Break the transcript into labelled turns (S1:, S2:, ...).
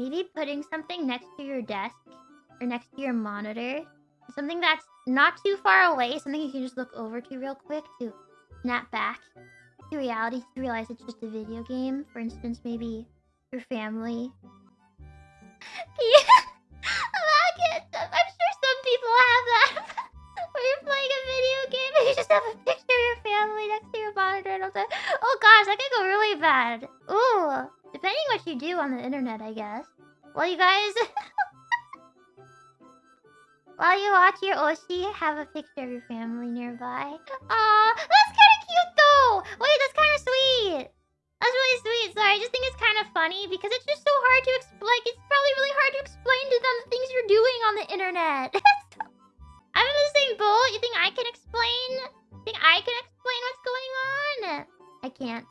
S1: maybe putting something next to your desk or next to your monitor. Something that's not too far away, something you can just look over to real quick to snap back to reality to realize it's just a video game. For instance, maybe your family. Yeah, oh, I'm sure some people have that. Where you're playing a video game and you just have a picture of your family next to your monitor and all that. Oh gosh, that could go really bad. Ooh, what you do on the internet, I guess. Well, you guys... While you watch your Oshi, have a picture of your family nearby. Aw, that's kind of cute though! Wait, that's kind of sweet! That's really sweet. Sorry, I just think it's kind of funny because it's just so hard to explain. Like, it's probably really hard to explain to them the things you're doing on the internet. I'm in the same boat. You think I can explain? Think I can explain what's going on? I can't.